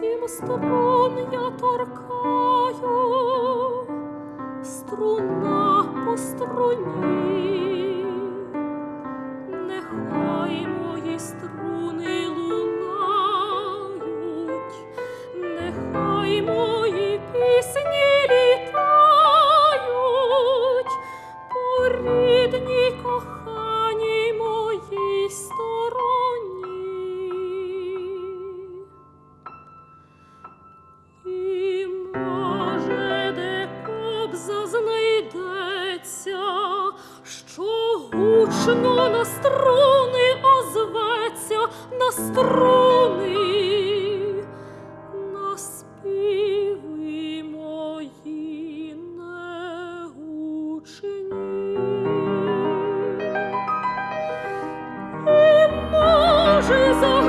Сім струн я торкаю, струна по струні, гучно на струни озветься на струни, на співи може за